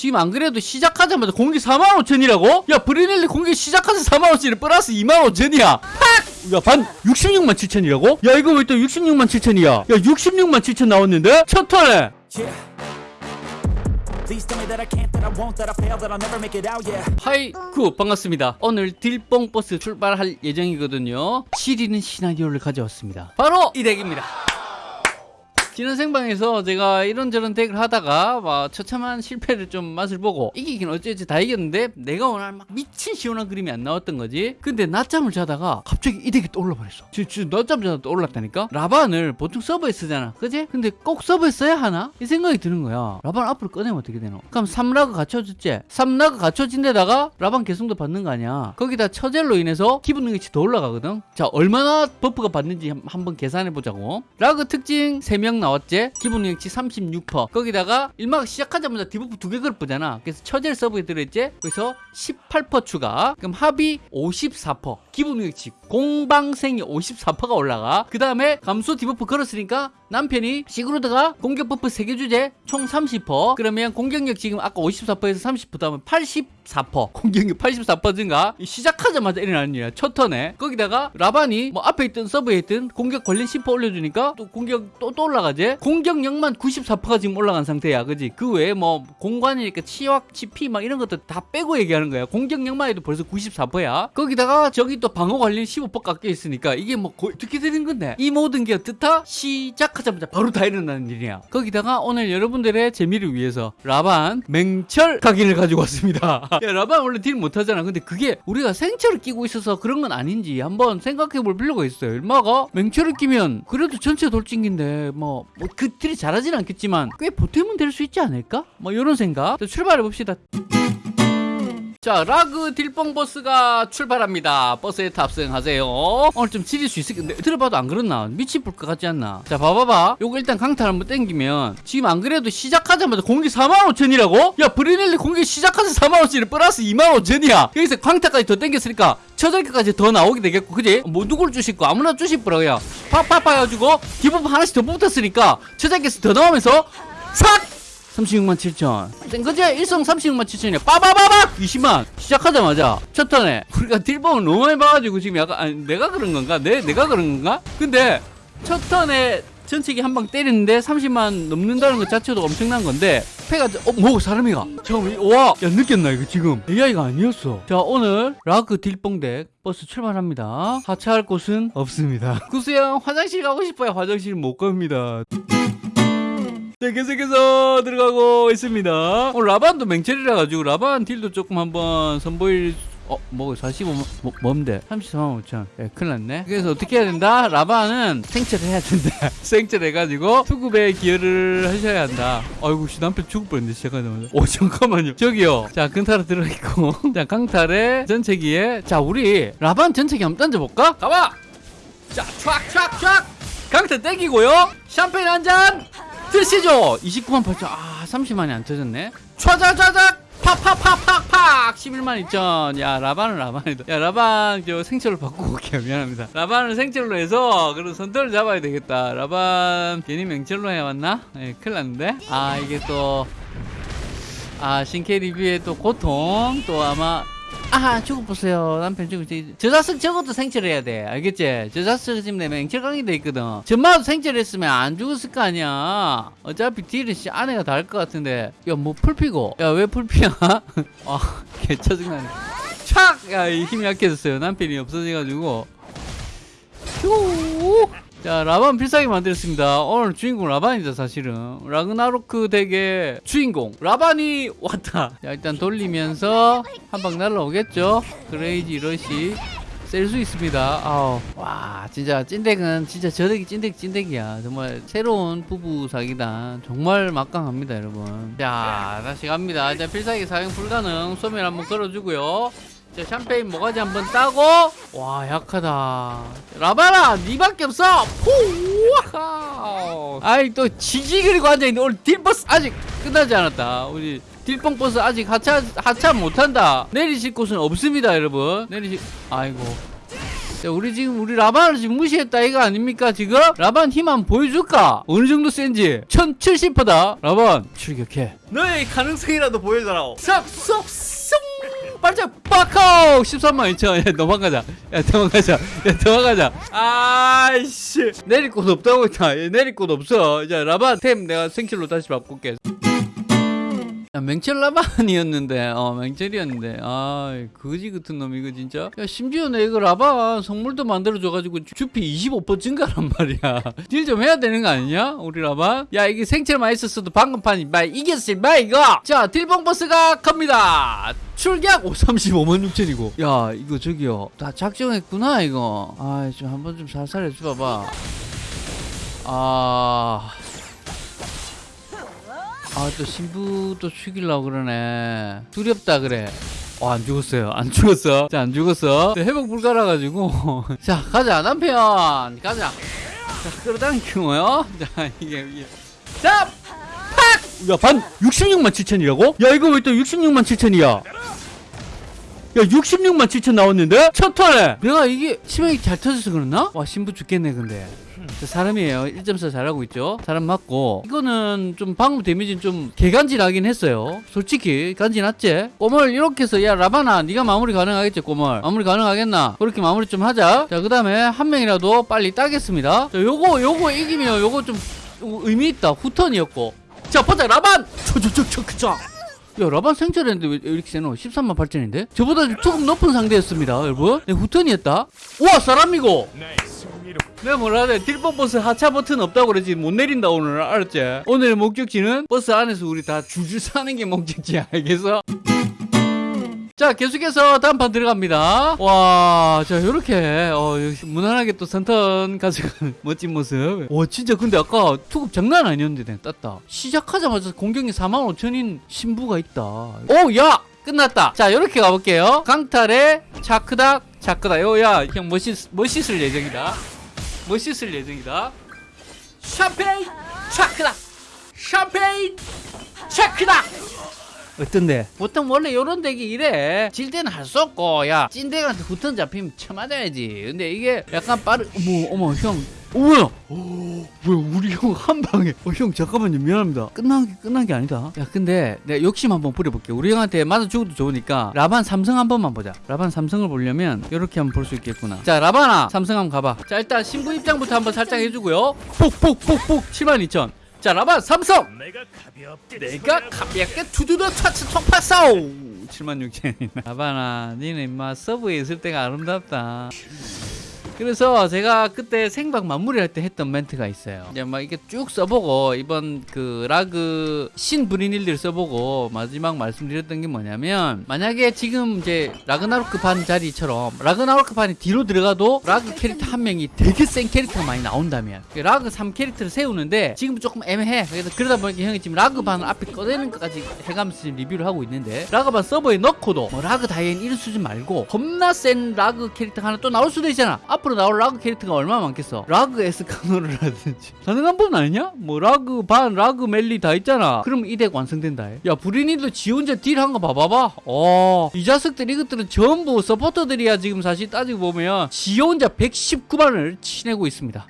지금 안 그래도 시작하자마자 공기 4만 5천이라고? 야 브리넬리 공기 시작하자 4만 5천이 플러스 2만 5천이야 팍! 야반 66만 7천이라고? 야 이거 왜 또 66만 7천이야 야 66만 7천 나왔는데? 첫 턴에 yeah. 아이쿠 반갑습니다 오늘 딜뽕 버스 출발할 예정이거든요 지리는 시나리오를 가져왔습니다 바로 이 deck입니다 지난 생방에서 제가 이런저런 deck을 하다가 막 처참한 실패를 좀 맛을 보고 이기긴 어쩌지 다 이겼는데 내가 원하는 막 미친 시원한 그림이 안 나왔던 거지 근데 낮잠을 자다가 갑자기 이 deck이 떠올라 버렸어 지금 낮잠 자다 떠올랐다니까 라반을 보통 서브에 쓰잖아 그지? 근데 꼭 서브에 써야 하나? 이 생각이 드는 거야 라반 앞으로 꺼내면 어떻게 되노? 그럼 3라그 갖춰졌지? 3라그 갖춰진 데다가 라반 개성도 받는 거 아니야 거기다 처젤로 인해서 기분 능력치 더 올라가거든 자 얼마나 buff가 받는지 한- 한번 계산해 보자고 라그 특징 3명 나 왔지? 기본 능력치 36% 거기다가 일막 시작하자마자 debuff 두 개 걸보잖아. 그래서 처젤 서브에 들어있지? 그래서 18% 추가. 그럼 합이 54% 기본 능력치 공방생이 54%가 올라가. 그 다음에 감소 debuff 걸었으니까 남편이 시그루드가 공격 buff 3개 주제 총 30% 그러면 공격력 지금 아까 54%에서 30% 하면 84% 공격력 84% 증가. 이 시작하자마자 일어나는 일이야 첫 턴에. 거기다가 라반이 뭐 앞에 있던 서브에 있던 공격 관련 10% 올려주니까 또 공격 또, 또 올라가지. 공격력만 94%가 지금 올라간 상태야 그지? 그 외에 뭐 공관이니까 치확 치피 막 이런 것들 다 빼고 얘기하는 거야. 공격력만 해도 벌써 94%야. 거기다가 저기 또 방어 관련 15% 깎여 있으니까 이게 뭐 거- 어떻게 되는 건데. 이 모든 게 어떻다? 시작하자마자 바로 다 일어나는 일이야. 거기다가 오늘 여러분들의 재미를 위해서 라반 맹철 각인을 가지고 왔습니다. 야 라반 원래 deal 못하잖아. 근데 그게 우리가 생철을 끼고 있어서 그런 건 아닌지 한번 생각해 볼 필요가 있어요. 얼마가? 맹철을 끼면 그래도 전체 돌진기인데 뭐 그 deal이 잘하진 않겠지만 꽤 보탬은 될 수 있지 않을까? 뭐 이런 생각. 자, 출발해 봅시다 자 라그 딜뽕 버스가 출발합니다. 버스에 탑승하세요. 오늘 좀 지릴 수 있을 텐데 들어봐도 안 그렇나? 미치볼 것 같지 않나? 자 봐봐봐. 요거 일단 강탈 한번 땡기면 지금 안 그래도 시작하자마자 공기 4만 5천이라고? 야 브리넬리 공기 시작하자 4만 5천이 플러스 2만 5천이야. 여기서 강탈까지 더 땡겼으니까 처절까지 더 나오게 되겠고 그지? 뭐 누굴 주실 거? 아무나 주실 그냥 팍팍팍 해가지고 기본 하나씩 더 붙었으니까 처절께서 더 나오면서 삭 36만 7천. 그제 일성 36만 7천이야 빠바바박! 20만! 시작하자마자 첫 턴에 우리가 딜봉을 너무 많이 봐가지고 지금 약간 아니, 내가 그런 건가? 내, 내가 그런 건가? 근데 첫 턴에 전체기 한 방 때리는데 30만 넘는다는 것 자체도 엄청난 건데 패가 어, 뭐 사람이가? 잠깐만 와야 느꼈나 이거 지금? AI가 아니었어. 자 오늘 라그 딜뽕덱 버스 출발합니다. 하차할 곳은 없습니다. 구수형 화장실 가고 싶어요. 화장실 못 갑니다 네, 계속해서 들어가고 있습니다. 오늘 라반도 맹철이라 가지고 라반 딜도 조금 한번 선보일 어, 뭐 45만 뭐, 뭔데? 34만 5천. 예, 큰일 났네. 그래서 어떻게 해야 된다? 라반은 생철 해야 된다. 생철 해가지고 수급에 기여를 하셔야 한다. 아이고, 씨, 남편 죽을 뻔했네, 시작하자마자. 오, 잠깐만요. 저기요. 자, 근타로 들어있고. 자, 강탈에 전체기에. 자, 우리 라반 전체기 한번 던져볼까? 가봐! 자, 촥촥촥! 강타 땡기고요. 샴페인 한 잔! 드시죠! 29만 8천. 아, 30만이 안 터졌네. 촤자자작! 팍팍팍팍팍! 11만 2천. 야, 라반은 라반이다. 야, 라반, 저 생철로 바꾸고 올게요. 미안합니다. 라반을 생철로 해서, 그런 선도를 잡아야 되겠다. 라반, 괜히 맹철로 해왔나? 예, 큰일 났는데? 아, 이게 또, 아, 신캐 리뷰의 또 고통, 또 아마, 아, 죽어보세요. 남편 죽었지. 저자석 저것도 생철해야 돼. 알겠지? 저자석 지금 내 맹철강이 돼 있거든. 전마도 생철했으면 안 죽었을 거 아니야. 어차피 딜은 씨 아내가 다할것 같은데. 야, 뭐 풀피고. 야, 왜 풀피야? 아, 개 짜증나네. 촥! 야, 이 힘이 약해졌어요. 남편이 없어져가지고. 휴! 자, 라반 필살기 만들었습니다. 오늘 주인공 라반이다, 사실은. 라그나로크 덱의 주인공. 라반이 왔다. 자, 일단 돌리면서 한 방 날라오겠죠? crazy rush. 셀 수 있습니다. 아우. 와, 진짜 찐deck은 진짜 저 덱이 찐덱 찐덱이야. 정말 새로운 부부 사기단. 정말 막강합니다, 여러분. 자, 다시 갑니다. 자, 필살기 사용 불가능. 소멸 한번 걸어주고요. 자 샴페인 모가지 한번 따고. 와 약하다. 라바라 니밖에 없어. 푸 아이 또 지지 그리고 앉아있는데 오늘 딜버스 아직 끝나지 않았다. 우리 딜뽕 버스 아직 하차 하차 못한다. 내리실 곳은 없습니다 여러분. 내리실 아이고. 자, 우리 지금 우리 라반을 지금 무시했다. 이거 아닙니까 지금? 라반 힘 한번 보여줄까? 어느 정도 센지. 1070%다. 라반 출격해. 너의 가능성이라도 보여줘라 싹쏙쏙 발작 빡하우 13만 2천 야 도망가자. 야 도망가자. 야 도망가자. 아이씨. 내릴 곳 없다고 했다. 얘 내릴 곳 없어. 자 라반 템 내가 생킬로 다시 바꿀게. 야, 맹철 라반이었는데, 어, 맹철이었는데, 아, 거지 같은 놈, 이거 진짜. 야, 심지어 내 이거 라반 선물도 만들어줘가지고 주- 주피 25% 증가란 말이야. 딜 좀 해야 되는 거 아니냐? 우리 라반? 야, 이게 생철 많이 썼어도 방금 판이, 마, 이거! 자, 딜봉 버스가 갑니다! 출격! 오, 35만 6천이고. 야, 이거 저기요. 다 작정했구나, 이거. 아, 좀 한번 좀 살살 해줘봐봐. 아. 아 또 신부도 죽이려고 그러네 두렵다 그래 어, 안 죽었어요. 안 죽었어. 자, 안 죽었어. 회복 불가라 가지고. 자, 가자. 남편. 가자. 자, 끌어당기고요. 자, 이게, 이게. 자, 팍! 야, 반 66만 7천이라고? 야, 이거 왜 또 66만 7천이야? 야, 66만 7천 나왔는데? 첫 턴에! 내가 이게 치명이 잘 터져서 그랬나? 와, 신부 죽겠네, 근데. 저 사람이에요. 1.4 잘하고 있죠. 사람 맞고 이거는 좀 방금 데미지는 좀 개간지나긴 했어요. 솔직히 간지났지. 꼬멀 이렇게 해서 야 라바나 네가 마무리 가능하겠지 꼬멀. 마무리 가능하겠나? 그렇게 마무리 좀 하자. 자 그 다음에 한 명이라도 빨리 따겠습니다. 자 요거 요거 이기면 요거 좀 의미 있다. 후턴이었고. 자 보자 라반. 저저저저 그자. 야 라반 생철했는데 왜 이렇게 세노? 13만 8천인데? 저보다 조금 높은 상대였습니다 여러분 네, 후턴이었다 우와 사람이고 내가 뭐라 그래 딜법 버스 하차 버튼 없다고 그러지 못 내린다 오늘 알았지? 오늘 목적지는 버스 안에서 우리 다 줄줄 사는 게 목적지야 알겠어? 자 계속해서 다음 판 들어갑니다. 와자 요렇게 어, 무난하게 또 선턴 가져가는 멋진 모습. 와 진짜 근데 아까 투급 장난 아니었는데 땄다. 시작하자마자 공격이 4만 5천인 신부가 있다. 오야 끝났다. 자 요렇게 가볼게요. 강탈의 차크닥 차크다 요야 형 멋있, 멋있을 예정이다. 멋있을 예정이다. 샴페인 차크다 샴페인 차크다 어떤데? 보통 원래 요런 덱이 이래. 질 때는 할 수 없고 야 찐덱한테 후턴 잡히면 쳐맞아야지. 근데 이게 약간 빠르 어머 어머 형. 어, 뭐야? 오, 뭐야 우리 형 한 방에. 어, 형 잠깐만요. 미안합니다. 끝난 게 끝난 게 아니다. 야 근데 내가 욕심 한번 부려볼게. 우리 형한테 맞아 죽어도 좋으니까 라반 삼성 한 번만 보자. 라반 삼성을 보려면 이렇게 한번 볼 수 있겠구나. 자 라반아 삼성 한번 가봐. 자 일단 신부 입장부터 한번 살짝 해주고요. 폭 폭 폭 폭. 72,000 자 라반 삼성! 내가 가볍게 내가 가볍게 투두더 차츠 통파싸오 76,000이나 아바나 니는 임마 서브에 있을 때가 아름답다 그래서 제가 그때 생방 마무리할 때 했던 멘트가 있어요. 이제 막 이게 쭉 써보고 이번 그 라그 신 브리닐들 써보고 마지막 말씀드렸던 게 뭐냐면 만약에 지금 이제 라그나로크 반 자리처럼 라그나로크 반이 뒤로 들어가도 라그 캐릭터 한 명이 되게 센 캐릭터가 많이 나온다면 라그 3 캐릭터를 세우는데 지금 조금 애매해. 그래서 그러다 보니까 형이 지금 라그 반 앞에 꺼내는 것까지 해가면서 지금 리뷰를 하고 있는데 라그 반 서버에 넣고도 뭐 라그 다이앤 이런 수준 말고 겁나 센 라그 캐릭터 하나 또 나올 수도 있잖아. 앞으로 나올 라그 캐릭터가 얼마나 많겠어. 라그 에스카노르라든지 가능한 분 아니냐? 뭐 라그 반, 라그 멜리 다 있잖아. 그럼 이 덱 완성된다. 해. 야 브리니도 지 혼자 딜한 거 봐봐봐. 어, 이 자식들 이것들은 전부 서포터들이야 지금 사실 따지고 보면 지 혼자 119만을 치내고 있습니다.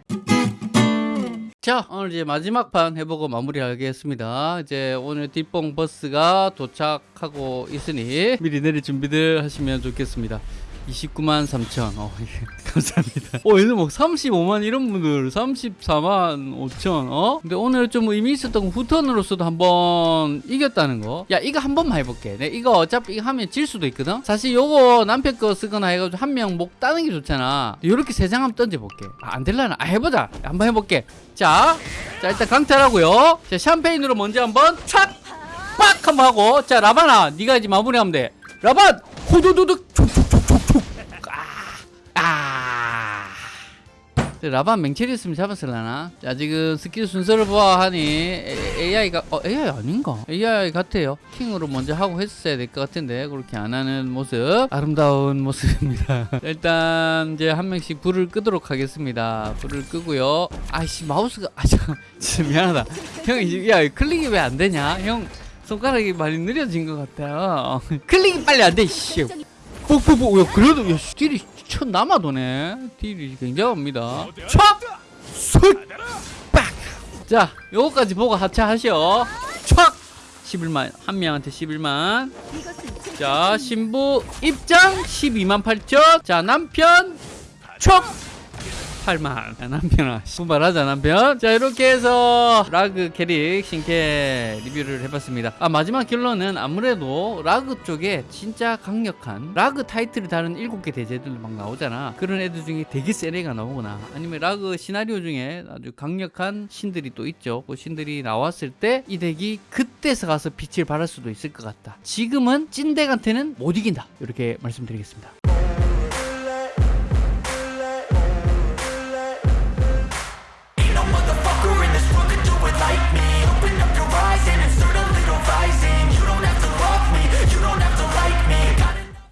자 오늘 이제 마지막 판 해보고 마무리하겠습니다 이제 오늘 뒷봉 버스가 도착하고 있으니 미리 내릴 준비들 하시면 좋겠습니다 29만 3천. 어, 예, 감사합니다. 어 얘들 뭐 35만 이런 분들 34만 5천 어? 근데 오늘 좀 의미 있었던 건 후턴으로서도 한번 이겼다는 거 야 이거 한 번만 해볼게. 내 이거 어차피 이거 하면 질 수도 있거든? 사실 요거 남편 거 쓰거나 해가지고 한 명 목 따는 게 좋잖아. 요렇게 세 장 한번 던져볼게. 아, 안 될라나? 아 해보자. 한번 해볼게. 자, 자 일단 강탈하고요. 자 샴페인으로 먼저 한번 촥! 빡! 한번 하고. 자 라바나 네가 이제 마무리하면 돼. 라반! 호두두둑 아! 아! 라반 맹체리였으면 잡았을라나? 자 지금 스킬 순서를 보아하니 AI가 어 AI 아닌가? AI 같아요 킹으로 먼저 하고 했어야 될 것 같은데 그렇게 안 하는 모습 아름다운 모습입니다 일단 이제 한 명씩 불을 끄도록 하겠습니다 불을 끄고요 아이씨 마우스가 아 잠깐 진짜 미안하다 형 이제 야 클릭이 왜 안 되냐 형 손가락이 많이 느려진 것 같아요 클릭이 빨리 안돼 씨 뽁뽁뽁 야 그래도 야 씨, 딜이 천 남아도네 딜이 굉장합니다 촥! 술! 빡! 자 요거까지 보고 하차하셔 촥! 11만 한 명한테 11만 자 신부 입장 12만 8천 자 남편 촉 8만 야, 남편아. 분발하자 남편. 자 이렇게 해서 라그 캐릭 신캐 리뷰를 해봤습니다. 아 마지막 결론은 아무래도 라그 쪽에 진짜 강력한 라그 타이틀을 다룬 7개 대죄들도 막 나오잖아. 그런 애들 중에 되게 센 애가 나오거나 아니면 라그 시나리오 중에 아주 강력한 신들이 또 있죠. 그 신들이 나왔을 때 이 덱이 그때서 가서 빛을 발할 수도 있을 것 같다. 지금은 찐덱한테는 못 이긴다. 이렇게 말씀드리겠습니다